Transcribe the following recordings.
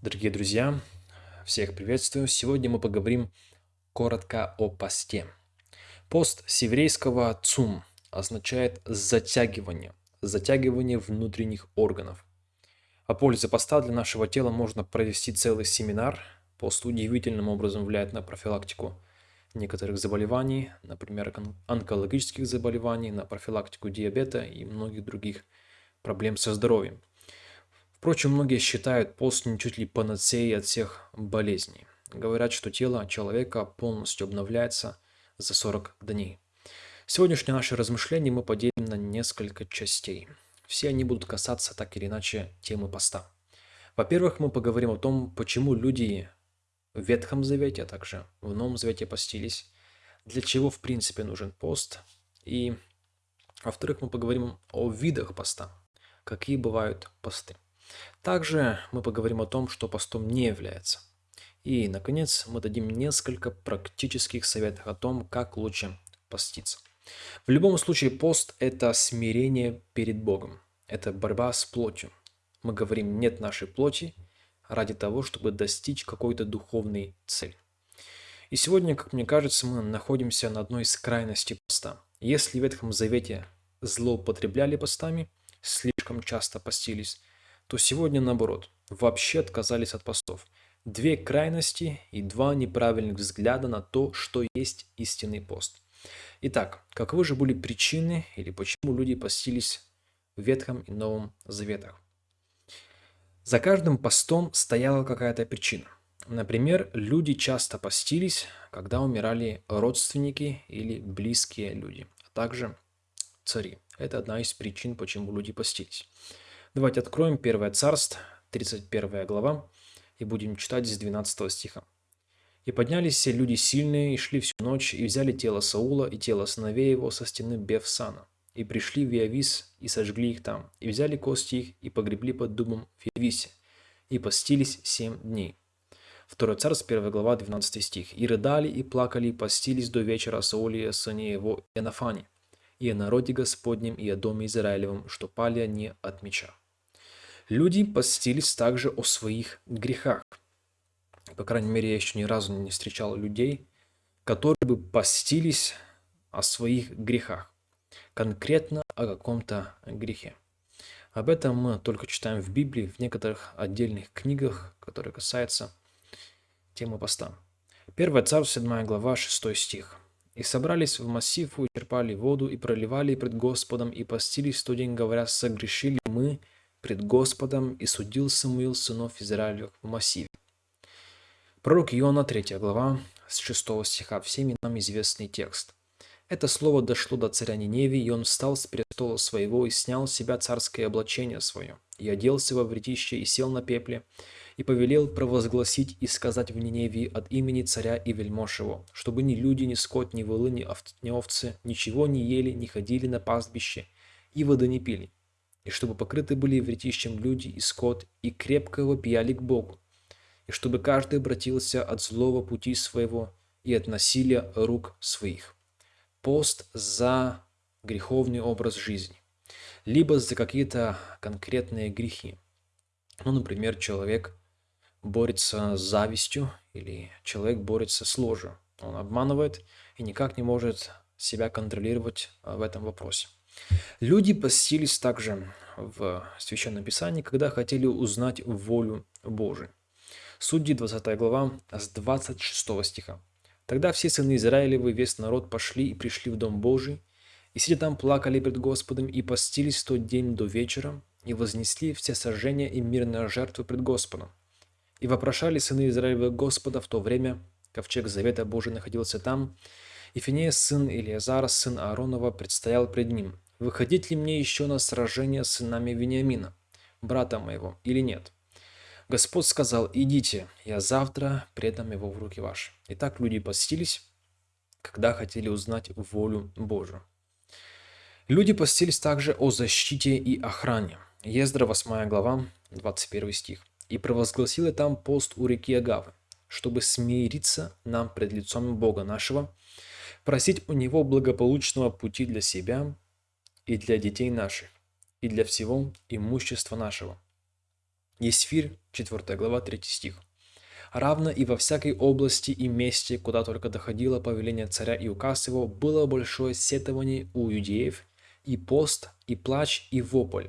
Дорогие друзья, всех приветствую. Сегодня мы поговорим коротко о посте. Пост с еврейского «цум» означает затягивание, затягивание внутренних органов. О пользе поста для нашего тела можно провести целый семинар. Пост удивительным образом влияет на профилактику некоторых заболеваний, например, онкологических заболеваний, на профилактику диабета и многих других проблем со здоровьем. Впрочем, многие считают пост чуть ли панацеей от всех болезней. Говорят, что тело человека полностью обновляется за 40 дней. Сегодняшнее наше размышление мы поделим на несколько частей. Все они будут касаться так или иначе темы поста. Во-первых, мы поговорим о том, почему люди в Ветхом Завете, а также в Новом Завете постились, для чего в принципе нужен пост. И во-вторых, мы поговорим о видах поста, какие бывают посты. Также мы поговорим о том, что постом не является. И, наконец, мы дадим несколько практических советов о том, как лучше поститься. В любом случае, пост – это смирение перед Богом. Это борьба с плотью. Мы говорим «нет нашей плоти» ради того, чтобы достичь какой-то духовной цели. И сегодня, как мне кажется, мы находимся на одной из крайностей поста. Если в Ветхом Завете злоупотребляли постами, слишком часто постились, то сегодня наоборот, вообще отказались от постов. Две крайности и два неправильных взгляда на то, что есть истинный пост. Итак, каковы же были причины или почему люди постились в Ветхом и Новом Заветах? За каждым постом стояла какая-то причина. Например, люди часто постились, когда умирали родственники или близкие люди, а также цари. Это одна из причин, почему люди постились. Давайте откроем 1 Царств, 31 глава, и будем читать с 12 стиха. «И поднялись все люди сильные, и шли всю ночь, и взяли тело Саула и тело сыновей его со стены Бефсана, и пришли в Иавис, и сожгли их там, и взяли кости их, и погребли под дубом в Иависе, и постились семь дней». 2 Царств, 1 глава, 12 стих. «И рыдали, и плакали, и постились до вечера Саулия, сыне его, и Анафане, и о народе Господнем, и о доме Израилевом, что пали они от меча». Люди постились также о своих грехах. По крайней мере, я еще ни разу не встречал людей, которые бы постились о своих грехах. Конкретно о каком-то грехе. Об этом мы только читаем в Библии, в некоторых отдельных книгах, которые касаются темы поста. 1 Царств, 7 глава, 6 стих. «И собрались в массив, и черпали воду, и проливали пред Господом, и постились тот день, говоря, согрешили мы, пред Господом, и судил Самуил сынов Израилевых в массиве. Пророк Иона, 3 глава, с 6 стиха, всеми нам известный текст. Это слово дошло до царя Ниневии, и он встал с престола своего и снял с себя царское облачение свое, и оделся во вретище, и сел на пепле, и повелел провозгласить и сказать в Ниневии от имени царя и вельмож его, чтобы ни люди, ни скот, ни волы, ни овцы ничего не ели, не ходили на пастбище, и воды не пили и чтобы покрыты были вретищем люди и скот, и крепко вопияли к Богу, и чтобы каждый обратился от злого пути своего и от насилия рук своих. Пост за греховный образ жизни, либо за какие-то конкретные грехи. Ну, например, человек борется с завистью, или человек борется с ложью. Он обманывает и никак не может себя контролировать в этом вопросе. Люди постились также в Священном Писании, когда хотели узнать волю Божию. Судьи 20 глава с 26 стиха. Тогда все сыны Израилевы, весь народ пошли и пришли в Дом Божий, и сидя там плакали пред Господом, и постились в тот день до вечера, и вознесли все сожжения и мирные жертвы пред Господом. И вопрошали сыны Израилевы Господа в то время, ковчег Завета Божий находился там, и Финея, сын Илиазара, сын Ааронова, предстоял пред ним, выходить ли мне еще на сражение с сынами Вениамина, брата моего, или нет? Господь сказал, идите, я завтра предам его в руки ваши. Итак, люди постились, когда хотели узнать волю Божию. Люди постились также о защите и охране. Ездра, 8 глава, 21 стих. «И провозгласил там пост у реки Агавы, чтобы смириться нам пред лицом Бога нашего, просить у Него благополучного пути для себя и для детей наших, и для всего имущества нашего. Есфирь, 4 глава, 3 стих. Равно и во всякой области и месте, куда только доходило повеление царя и указ его, было большое сетование у иудеев, и пост, и плач, и вопль.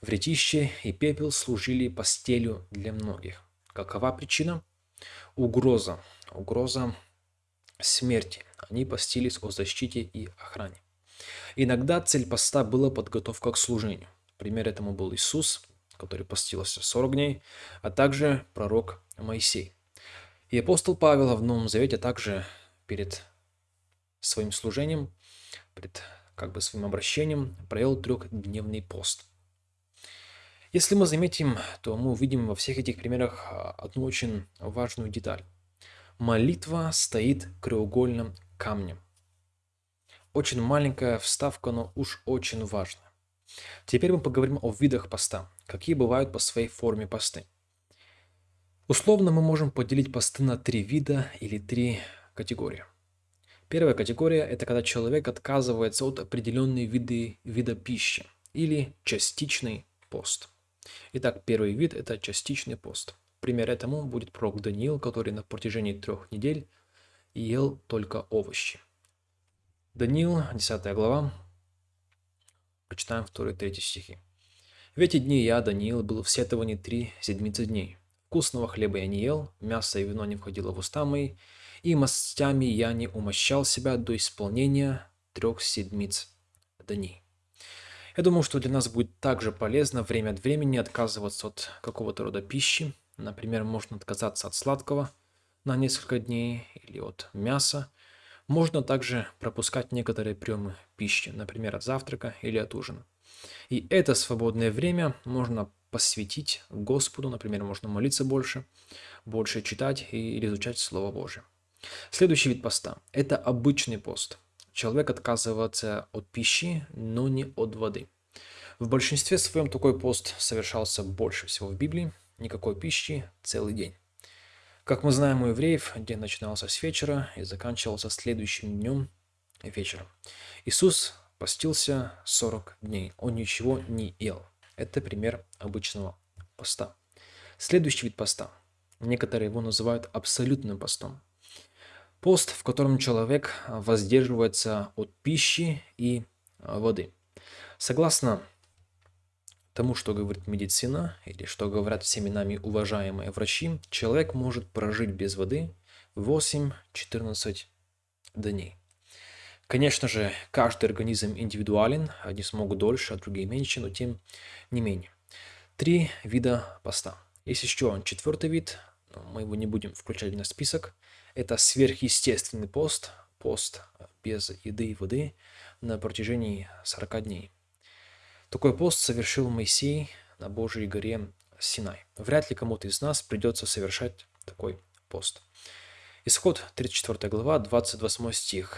Вретище и пепел служили постелью для многих. Какова причина? Угроза. Угроза смерти. Они постились о защите и охране. Иногда цель поста была подготовка к служению. Пример этому был Иисус, который постился 40 дней, а также пророк Моисей. И апостол Павел в Новом Завете также перед своим служением, перед как бы своим обращением провел трехдневный пост. Если мы заметим, то мы увидим во всех этих примерах а, одну очень важную деталь. Молитва стоит краеугольным камнем. Очень маленькая вставка, но уж очень важная. Теперь мы поговорим о видах поста. Какие бывают по своей форме посты. Условно мы можем поделить посты на три вида или три категории. Первая категория – это когда человек отказывается от определенной виды, вида пищи или частичный пост. Итак, первый вид – это частичный пост. Пример этому будет пророк Даниил, который на протяжении трех недель ел только овощи. Даниил, 10 глава, Прочитаем 2-3 стихи. В эти дни я, Даниил, был в сетовании три седмицы дней. Вкусного хлеба я не ел, мясо и вино не входило в уста мои, и мастями я не умощал себя до исполнения трех седмиц дней. Я думаю, что для нас будет также полезно время от времени отказываться от какого-то рода пищи. Например, можно отказаться от сладкого на несколько дней или от мяса, можно также пропускать некоторые приемы пищи, например, от завтрака или от ужина. И это свободное время можно посвятить Господу, например, можно молиться больше, больше читать или изучать Слово Божие. Следующий вид поста – это обычный пост. Человек отказывается от пищи, но не от воды. В большинстве своем такой пост совершался больше всего в Библии, никакой пищи целый день. Как мы знаем у евреев, день начинался с вечера и заканчивался следующим днем вечером. Иисус постился 40 дней, он ничего не ел. Это пример обычного поста. Следующий вид поста. Некоторые его называют абсолютным постом. Пост, в котором человек воздерживается от пищи и воды. Согласно тому, что говорит медицина или что говорят всеми нами уважаемые врачи, человек может прожить без воды 8-14 дней. Конечно же, каждый организм индивидуален, одни смогут дольше, а другие меньше, но тем не менее. Три вида поста. Есть еще четвертый вид, мы его не будем включать на список. Это сверхъестественный пост, пост без еды и воды на протяжении 40 дней. Такой пост совершил Моисей на Божьей горе Синай. Вряд ли кому-то из нас придется совершать такой пост. Исход 34 глава, 28 стих.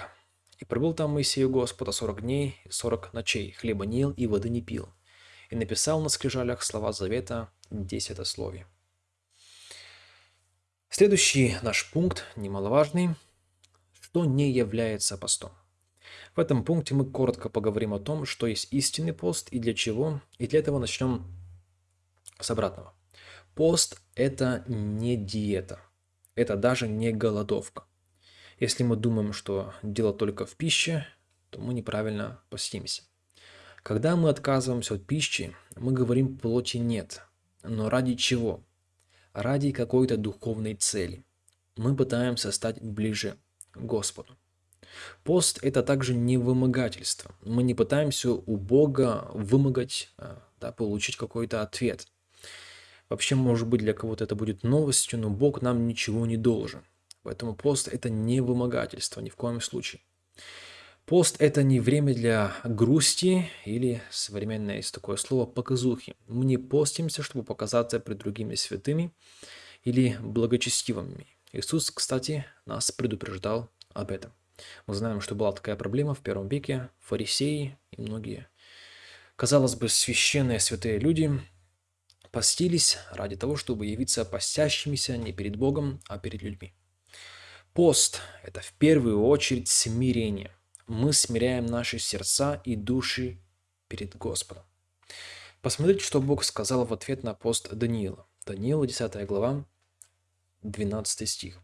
«И пробыл там Моисей у Господа сорок дней и сорок ночей, хлеба не ел и воды не пил, и написал на скрижалях слова завета десятословия». Следующий наш пункт, немаловажный, что не является постом. В этом пункте мы коротко поговорим о том, что есть истинный пост и для чего. И для этого начнем с обратного. Пост – это не диета. Это даже не голодовка. Если мы думаем, что дело только в пище, то мы неправильно постимся. Когда мы отказываемся от пищи, мы говорим плоти нет. Но ради чего? Ради какой-то духовной цели. Мы пытаемся стать ближе к Господу. Пост – это также не вымогательство. Мы не пытаемся у Бога вымогать, а, да, получить какой-то ответ. Вообще, может быть, для кого-то это будет новостью, но Бог нам ничего не должен. Поэтому пост – это не вымогательство ни в коем случае. Пост – это не время для грусти или, современное есть такое слово, показухи. Мы не постимся, чтобы показаться пред другими святыми или благочестивыми. Иисус, кстати, нас предупреждал об этом. Мы знаем, что была такая проблема в первом веке. Фарисеи и многие, казалось бы, священные святые люди постились ради того, чтобы явиться постящимися не перед Богом, а перед людьми. Пост – это в первую очередь смирение. Мы смиряем наши сердца и души перед Господом. Посмотрите, что Бог сказал в ответ на пост Даниила. Даниила, 10 глава, 12 стих.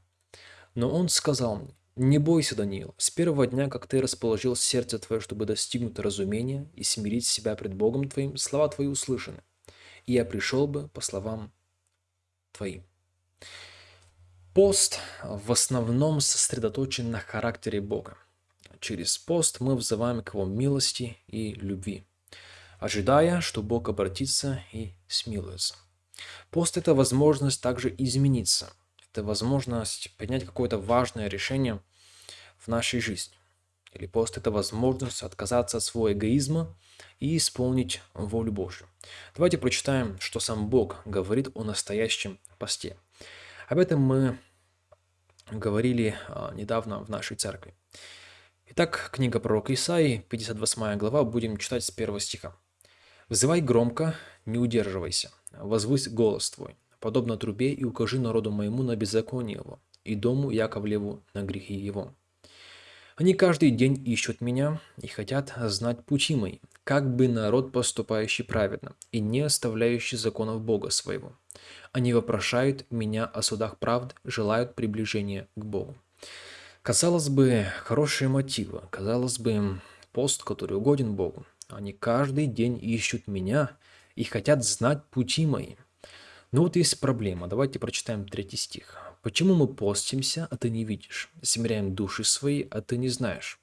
«Но он сказал мне, не бойся, Даниил, с первого дня, как ты расположил сердце твое, чтобы достигнуть разумения и смирить себя пред Богом твоим, слова твои услышаны, и я пришел бы по словам твоим». Пост в основном сосредоточен на характере Бога. Через пост мы взываем к Его милости и любви, ожидая, что Бог обратится и смилуется. Пост – это возможность также измениться. Это возможность принять какое-то важное решение в нашей жизни. Или пост – это возможность отказаться от своего эгоизма и исполнить волю Божью. Давайте прочитаем, что сам Бог говорит о настоящем посте. Об этом мы говорили а, недавно в нашей церкви. Итак, книга пророка Исаии, 58 глава, будем читать с первого стиха. «Взывай громко, не удерживайся, возвысь голос твой, подобно трубе, и укажи народу моему на беззаконие его, и дому Яковлеву на грехи его. Они каждый день ищут меня и хотят знать пути мои, как бы народ, поступающий праведно и не оставляющий законов Бога своего. Они вопрошают меня о судах правд, желают приближения к Богу. Казалось бы, хорошие мотивы, казалось бы, пост, который угоден Богу. Они каждый день ищут меня и хотят знать пути мои. Но вот есть проблема. Давайте прочитаем третий стих. «Почему мы постимся, а ты не видишь? Смиряем души свои, а ты не знаешь?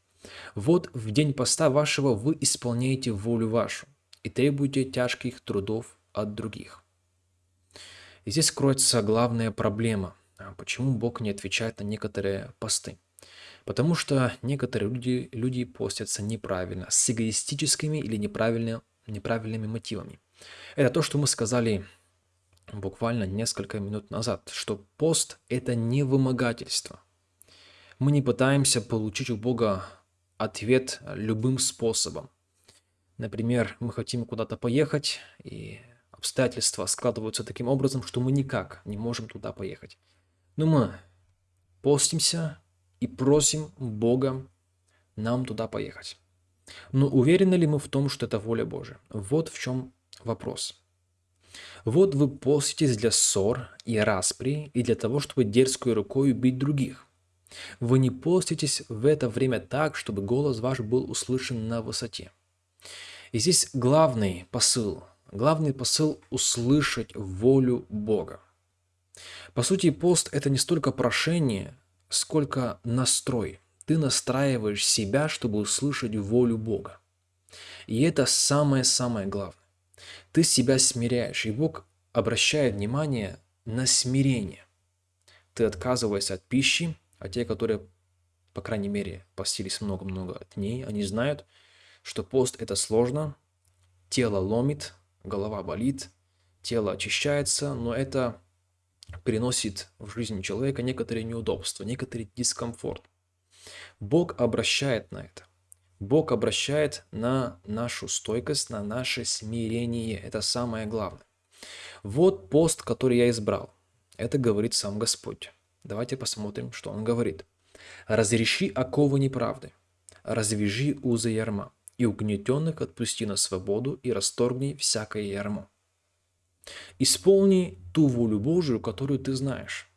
Вот в день поста вашего вы исполняете волю вашу и требуете тяжких трудов от других». И здесь кроется главная проблема. Почему Бог не отвечает на некоторые посты? Потому что некоторые люди, люди постятся неправильно, с эгоистическими или неправильно, неправильными мотивами. Это то, что мы сказали буквально несколько минут назад, что пост – это не вымогательство. Мы не пытаемся получить у Бога ответ любым способом. Например, мы хотим куда-то поехать, и обстоятельства складываются таким образом, что мы никак не можем туда поехать. Но мы постимся и просим Бога нам туда поехать. Но уверены ли мы в том, что это воля Божия? Вот в чем вопрос. Вот вы поститесь для ссор и распри, и для того, чтобы дерзкой рукой убить других. Вы не поститесь в это время так, чтобы голос ваш был услышан на высоте. И здесь главный посыл, главный посыл – услышать волю Бога. По сути, пост – это не столько прошение, сколько настрой. Ты настраиваешь себя, чтобы услышать волю Бога. И это самое-самое главное. Ты себя смиряешь, и Бог обращает внимание на смирение. Ты отказываешься от пищи, а те, которые, по крайней мере, постились много-много дней, они знают, что пост – это сложно, тело ломит, голова болит, тело очищается, но это приносит в жизнь человека некоторые неудобства, некоторый дискомфорт. Бог обращает на это. Бог обращает на нашу стойкость, на наше смирение. Это самое главное. Вот пост, который я избрал. Это говорит сам Господь. Давайте посмотрим, что Он говорит. «Разреши оковы неправды, развяжи узы ярма, и угнетенных отпусти на свободу, и расторгни всякое ярмо». Исполни ту волю Божию, которую ты знаешь.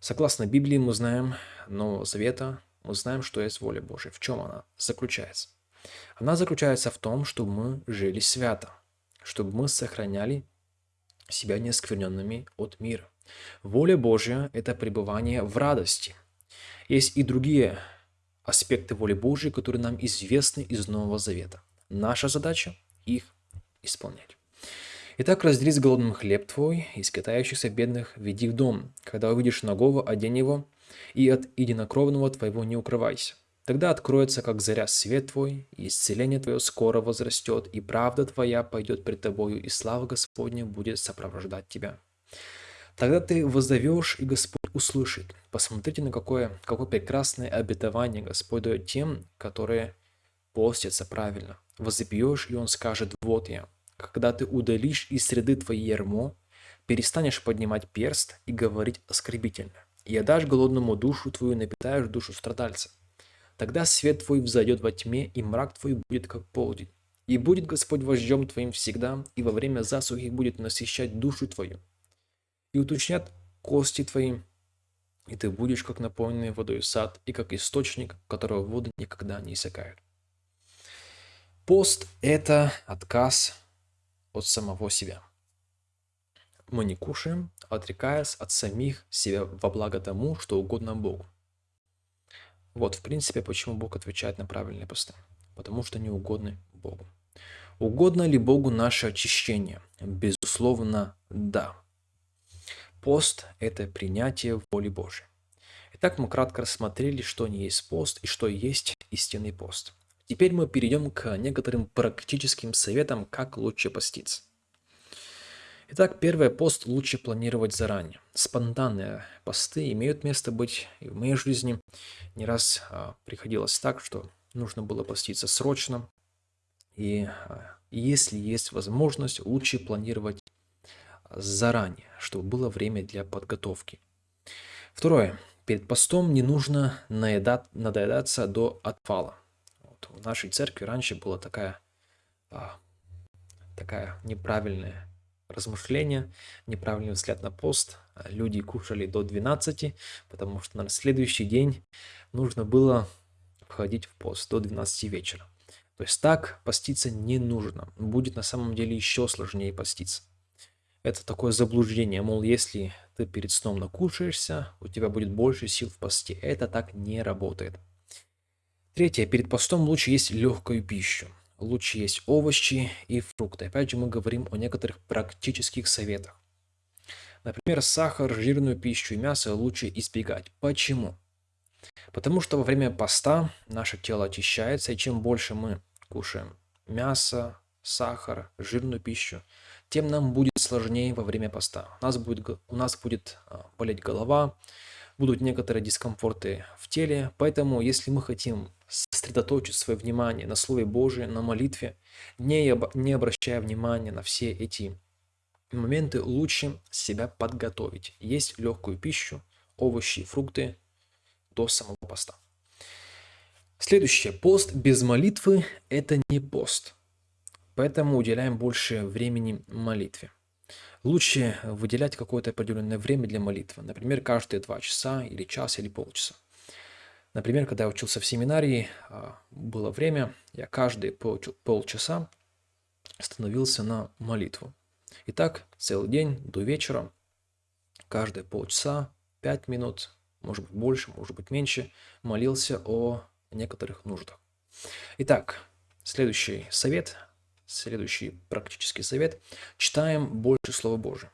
Согласно Библии мы знаем Нового Завета, мы знаем, что есть воля Божья. В чем она заключается? Она заключается в том, чтобы мы жили свято, чтобы мы сохраняли себя неоскверненными от мира. Воля Божья – это пребывание в радости. Есть и другие аспекты воли Божьей, которые нам известны из Нового Завета. Наша задача – их исполнять. Итак, раздели с голодным хлеб твой, и скитающихся бедных веди в дом. Когда увидишь ногого, одень его, и от единокровного твоего не укрывайся. Тогда откроется, как заря, свет твой, и исцеление твое скоро возрастет, и правда твоя пойдет пред тобою, и слава Господня будет сопровождать тебя. Тогда ты воззовешь, и Господь услышит. Посмотрите, на какое, какое прекрасное обетование Господь дает тем, которые постятся правильно. Возопьешь, и Он скажет, вот я. Когда ты удалишь из среды твоей ярмо, перестанешь поднимать перст и говорить оскорбительно и отдашь голодному душу твою, напитаешь душу страдальца. Тогда свет твой взойдет во тьме, и мрак твой будет как полдень. И будет Господь вождем твоим всегда, и во время засухи будет насыщать душу твою. И уточнят кости твои, и ты будешь как наполненный водой сад, и как источник, которого воды никогда не иссякают. Пост – это отказ от самого себя. Мы не кушаем, отрекаясь от самих себя во благо тому, что угодно Богу. Вот, в принципе, почему Бог отвечает на правильные посты. Потому что не угодны Богу. Угодно ли Богу наше очищение? Безусловно, да. Пост – это принятие воли Божьей. Итак, мы кратко рассмотрели, что не есть пост и что есть истинный пост. Теперь мы перейдем к некоторым практическим советам, как лучше поститься. Итак, первый пост лучше планировать заранее. Спонтанные посты имеют место быть и в моей жизни. Не раз а, приходилось так, что нужно было поститься срочно. И а, если есть возможность, лучше планировать заранее, чтобы было время для подготовки. Второе. Перед постом не нужно наедать, надоедаться до отвала. Вот в нашей церкви раньше была такая, а, такая неправильная размышления, неправильный взгляд на пост. Люди кушали до 12, потому что на следующий день нужно было входить в пост до 12 вечера. То есть так поститься не нужно. Будет на самом деле еще сложнее поститься. Это такое заблуждение, мол, если ты перед сном накушаешься, у тебя будет больше сил в посте. Это так не работает. Третье. Перед постом лучше есть легкую пищу лучше есть овощи и фрукты. Опять же, мы говорим о некоторых практических советах. Например, сахар, жирную пищу и мясо лучше избегать. Почему? Потому что во время поста наше тело очищается, и чем больше мы кушаем мясо, сахар, жирную пищу, тем нам будет сложнее во время поста. У нас будет, у нас будет а, болеть голова, будут некоторые дискомфорты в теле. Поэтому, если мы хотим сосредоточить свое внимание на Слове Божьем, на молитве, не, не обращая внимания на все эти моменты, лучше себя подготовить. Есть легкую пищу, овощи, фрукты до самого поста. Следующее. Пост без молитвы – это не пост. Поэтому уделяем больше времени молитве. Лучше выделять какое-то определенное время для молитвы, например, каждые два часа или час или полчаса. Например, когда я учился в семинарии, а, было время, я каждые полчаса становился на молитву. И так целый день до вечера, каждые полчаса, пять минут, может быть больше, может быть меньше, молился о некоторых нуждах. Итак, следующий совет Следующий практический совет. Читаем больше Слова Божия.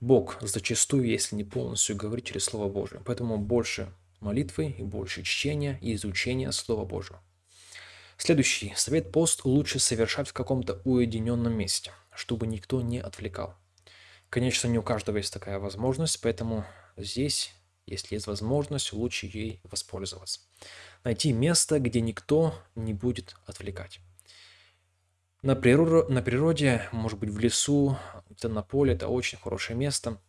Бог зачастую, если не полностью, говорит через Слово Божие. Поэтому больше молитвы и больше чтения и изучения Слова Божьего. Следующий совет. Пост лучше совершать в каком-то уединенном месте, чтобы никто не отвлекал. Конечно, не у каждого есть такая возможность, поэтому здесь, если есть возможность, лучше ей воспользоваться. Найти место, где никто не будет отвлекать. На, природе, на природе, может быть, в лесу, где-то на поле, это очень хорошее место.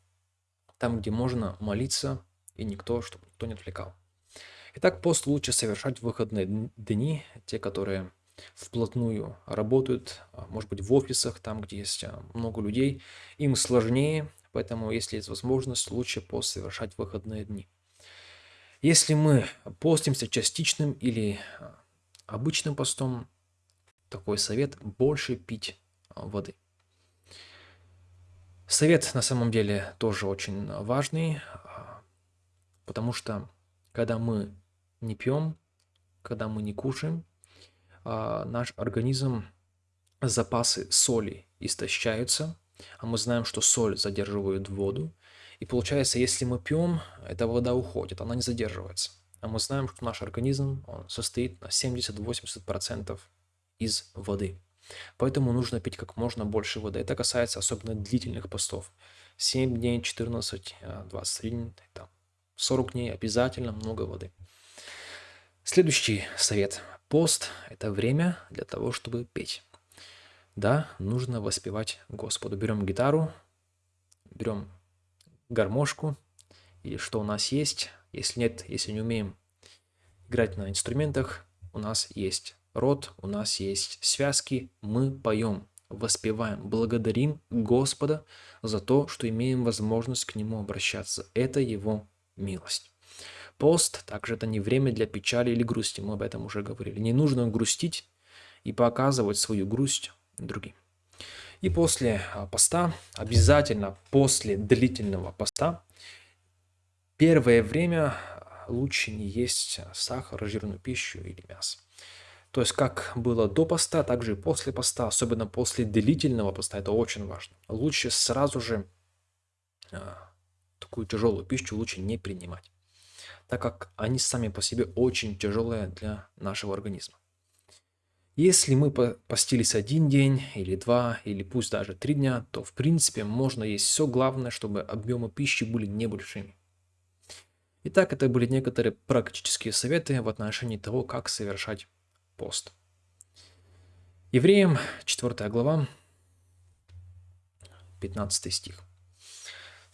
Там, где можно молиться, и никто, чтобы никто не отвлекал. Итак, пост лучше совершать в выходные дни, те, которые вплотную работают, а, может быть, в офисах, там, где есть а, много людей. Им сложнее, поэтому, если есть возможность, лучше пост совершать в выходные дни. Если мы постимся частичным или а, обычным постом, такой совет – больше пить воды. Совет на самом деле тоже очень важный, потому что когда мы не пьем, когда мы не кушаем, а, наш организм, запасы соли истощаются, а мы знаем, что соль задерживает воду. И получается, если мы пьем, эта вода уходит, она не задерживается. А мы знаем, что наш организм он состоит на 70-80% из воды. Поэтому нужно пить как можно больше воды. Это касается особенно длительных постов. 7 дней, 14, 21, там, 40 дней обязательно много воды. Следующий совет. Пост – это время для того, чтобы петь. Да, нужно воспевать Господу. Берем гитару, берем гармошку или что у нас есть. Если нет, если не умеем играть на инструментах, у нас есть рот, у нас есть связки, мы поем, воспеваем, благодарим Господа за то, что имеем возможность к Нему обращаться. Это Его милость. Пост также это не время для печали или грусти, мы об этом уже говорили. Не нужно грустить и показывать свою грусть другим. И после а, поста, обязательно после длительного поста, первое время лучше не есть сахар, жирную пищу или мясо. То есть как было до поста, так же и после поста, особенно после длительного поста, это очень важно. Лучше сразу же а, такую тяжелую пищу лучше не принимать, так как они сами по себе очень тяжелые для нашего организма. Если мы постились один день, или два, или пусть даже три дня, то в принципе можно есть все главное, чтобы объемы пищи были небольшими. Итак, это были некоторые практические советы в отношении того, как совершать пост. Евреям 4 глава, 15 стих.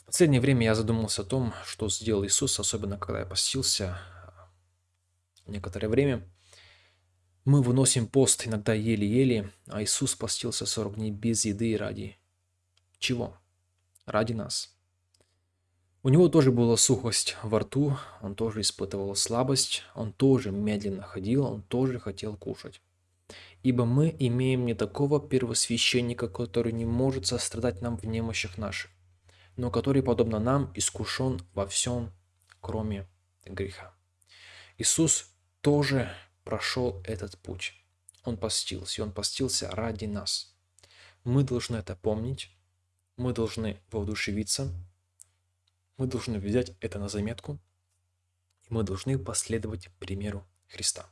В последнее время я задумался о том, что сделал Иисус, особенно когда я постился некоторое время. Мы выносим пост иногда еле-еле, а Иисус постился 40 дней без еды ради чего? Ради нас. У него тоже была сухость во рту, он тоже испытывал слабость, он тоже медленно ходил, он тоже хотел кушать. Ибо мы имеем не такого первосвященника, который не может сострадать нам в немощах наших, но который, подобно нам, искушен во всем, кроме греха. Иисус тоже прошел этот путь. Он постился, и он постился ради нас. Мы должны это помнить, мы должны воодушевиться, мы должны взять это на заметку, и мы должны последовать примеру Христа.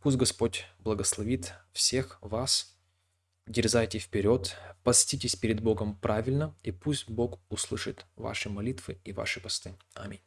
Пусть Господь благословит всех вас, дерзайте вперед, поститесь перед Богом правильно, и пусть Бог услышит ваши молитвы и ваши посты. Аминь.